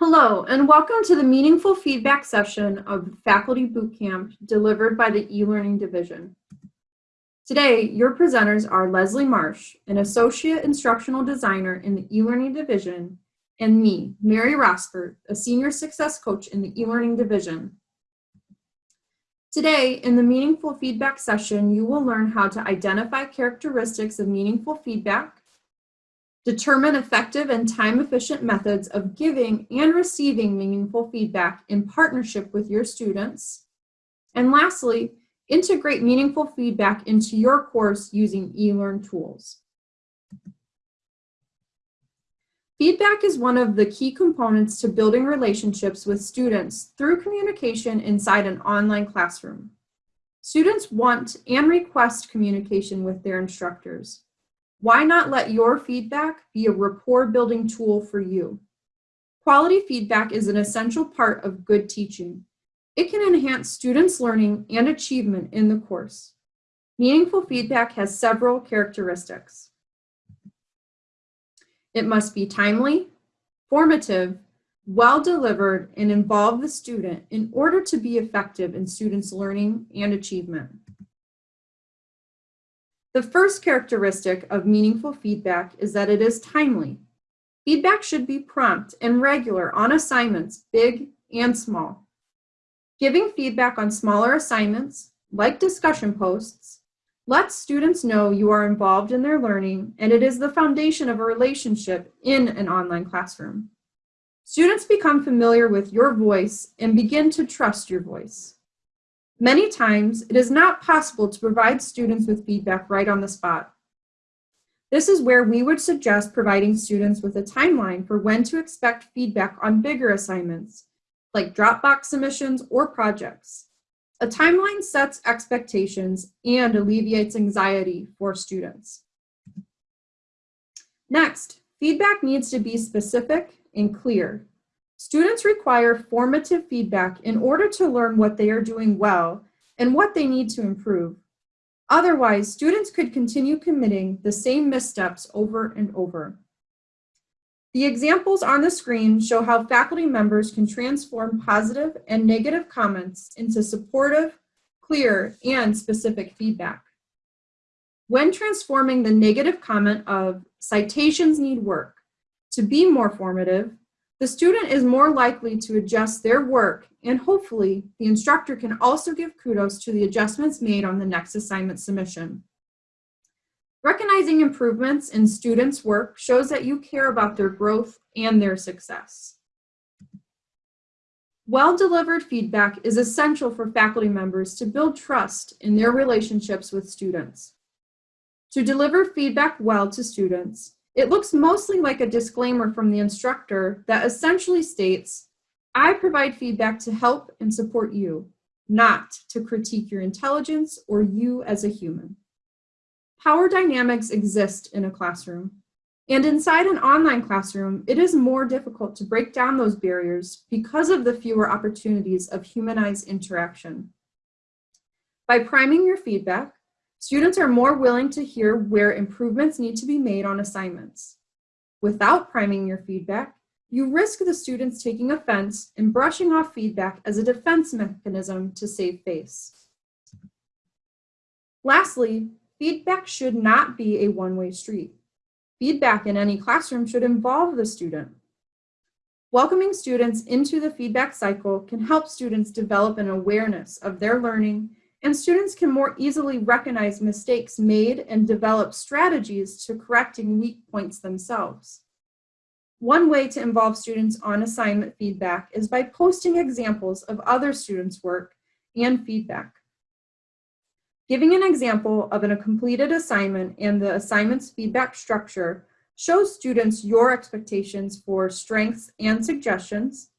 Hello, and welcome to the meaningful feedback session of Faculty Bootcamp delivered by the eLearning Division. Today, your presenters are Leslie Marsh, an Associate Instructional Designer in the eLearning Division, and me, Mary Rosford, a Senior Success Coach in the eLearning Division. Today, in the meaningful feedback session, you will learn how to identify characteristics of meaningful feedback, Determine effective and time-efficient methods of giving and receiving meaningful feedback in partnership with your students. And lastly, integrate meaningful feedback into your course using eLearn tools. Feedback is one of the key components to building relationships with students through communication inside an online classroom. Students want and request communication with their instructors. Why not let your feedback be a rapport building tool for you? Quality feedback is an essential part of good teaching. It can enhance students' learning and achievement in the course. Meaningful feedback has several characteristics. It must be timely, formative, well delivered, and involve the student in order to be effective in students' learning and achievement. The first characteristic of meaningful feedback is that it is timely. Feedback should be prompt and regular on assignments, big and small. Giving feedback on smaller assignments, like discussion posts, lets students know you are involved in their learning and it is the foundation of a relationship in an online classroom. Students become familiar with your voice and begin to trust your voice. Many times, it is not possible to provide students with feedback right on the spot. This is where we would suggest providing students with a timeline for when to expect feedback on bigger assignments, like Dropbox submissions or projects. A timeline sets expectations and alleviates anxiety for students. Next, feedback needs to be specific and clear Students require formative feedback in order to learn what they are doing well and what they need to improve. Otherwise, students could continue committing the same missteps over and over. The examples on the screen show how faculty members can transform positive and negative comments into supportive, clear, and specific feedback. When transforming the negative comment of citations need work to be more formative, the student is more likely to adjust their work and hopefully the instructor can also give kudos to the adjustments made on the next assignment submission. Recognizing improvements in students' work shows that you care about their growth and their success. Well-delivered feedback is essential for faculty members to build trust in their relationships with students. To deliver feedback well to students, it looks mostly like a disclaimer from the instructor that essentially states, I provide feedback to help and support you, not to critique your intelligence or you as a human. Power dynamics exist in a classroom, and inside an online classroom, it is more difficult to break down those barriers because of the fewer opportunities of humanized interaction. By priming your feedback, Students are more willing to hear where improvements need to be made on assignments. Without priming your feedback, you risk the students taking offense and brushing off feedback as a defense mechanism to save face. Lastly, feedback should not be a one-way street. Feedback in any classroom should involve the student. Welcoming students into the feedback cycle can help students develop an awareness of their learning and students can more easily recognize mistakes made and develop strategies to correcting weak points themselves. One way to involve students on assignment feedback is by posting examples of other students' work and feedback. Giving an example of a completed assignment and the assignment's feedback structure shows students your expectations for strengths and suggestions,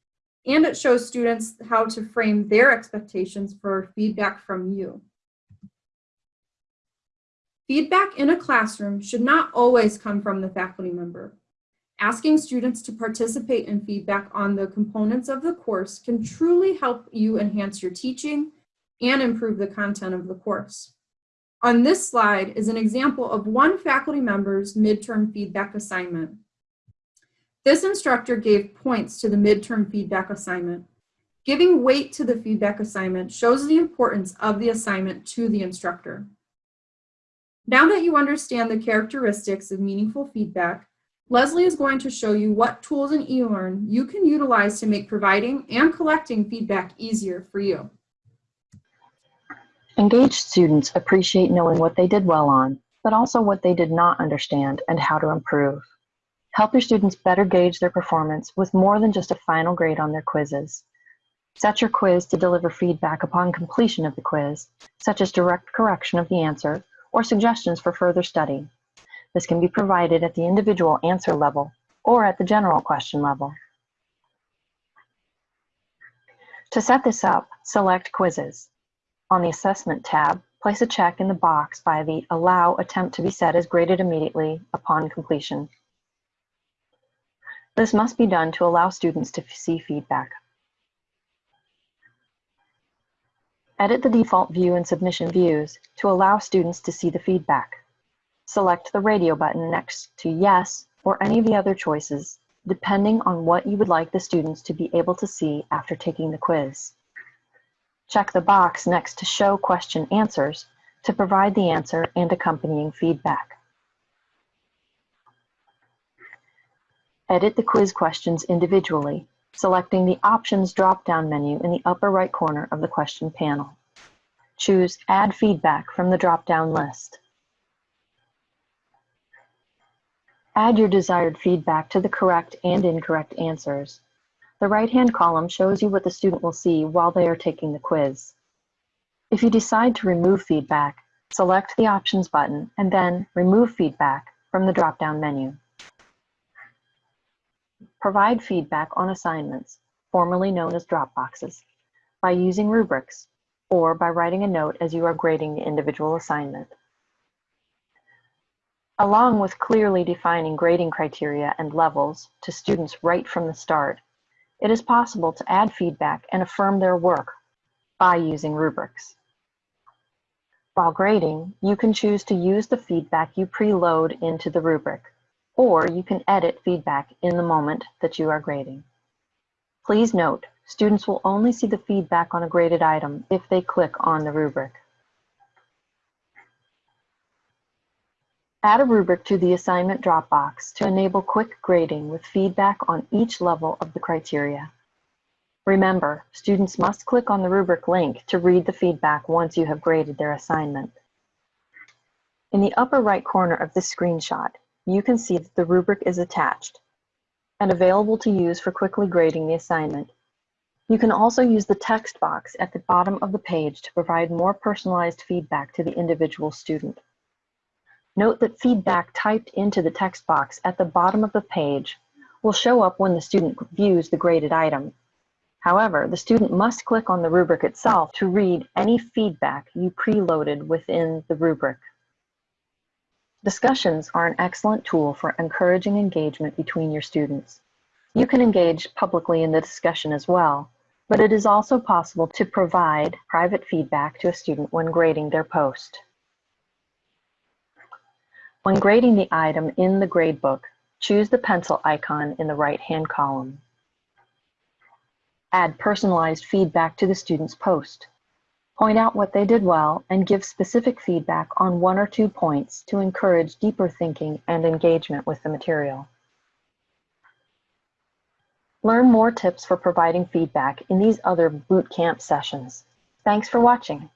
and it shows students how to frame their expectations for feedback from you. Feedback in a classroom should not always come from the faculty member. Asking students to participate in feedback on the components of the course can truly help you enhance your teaching and improve the content of the course. On this slide is an example of one faculty member's midterm feedback assignment. This instructor gave points to the midterm feedback assignment. Giving weight to the feedback assignment shows the importance of the assignment to the instructor. Now that you understand the characteristics of meaningful feedback, Leslie is going to show you what tools in eLearn you can utilize to make providing and collecting feedback easier for you. Engaged students appreciate knowing what they did well on, but also what they did not understand and how to improve. Help your students better gauge their performance with more than just a final grade on their quizzes. Set your quiz to deliver feedback upon completion of the quiz, such as direct correction of the answer or suggestions for further study. This can be provided at the individual answer level or at the general question level. To set this up, select Quizzes. On the Assessment tab, place a check in the box by the Allow Attempt to be set as graded immediately upon completion. This must be done to allow students to see feedback. Edit the default view and submission views to allow students to see the feedback. Select the radio button next to Yes or any of the other choices, depending on what you would like the students to be able to see after taking the quiz. Check the box next to Show Question Answers to provide the answer and accompanying feedback. Edit the quiz questions individually, selecting the Options drop-down menu in the upper right corner of the question panel. Choose Add Feedback from the drop-down list. Add your desired feedback to the correct and incorrect answers. The right-hand column shows you what the student will see while they are taking the quiz. If you decide to remove feedback, select the Options button and then Remove Feedback from the drop-down menu. Provide feedback on assignments, formerly known as drop boxes, by using rubrics or by writing a note as you are grading the individual assignment. Along with clearly defining grading criteria and levels to students right from the start, it is possible to add feedback and affirm their work by using rubrics. While grading, you can choose to use the feedback you preload into the rubric, or you can edit feedback in the moment that you are grading. Please note, students will only see the feedback on a graded item if they click on the rubric. Add a rubric to the assignment Dropbox to enable quick grading with feedback on each level of the criteria. Remember, students must click on the rubric link to read the feedback once you have graded their assignment. In the upper right corner of this screenshot, you can see that the rubric is attached and available to use for quickly grading the assignment. You can also use the text box at the bottom of the page to provide more personalized feedback to the individual student. Note that feedback typed into the text box at the bottom of the page will show up when the student views the graded item. However, the student must click on the rubric itself to read any feedback you preloaded within the rubric. Discussions are an excellent tool for encouraging engagement between your students. You can engage publicly in the discussion as well, but it is also possible to provide private feedback to a student when grading their post. When grading the item in the gradebook, choose the pencil icon in the right-hand column. Add personalized feedback to the student's post. Point out what they did well and give specific feedback on one or two points to encourage deeper thinking and engagement with the material. Learn more tips for providing feedback in these other boot camp sessions. Thanks for watching.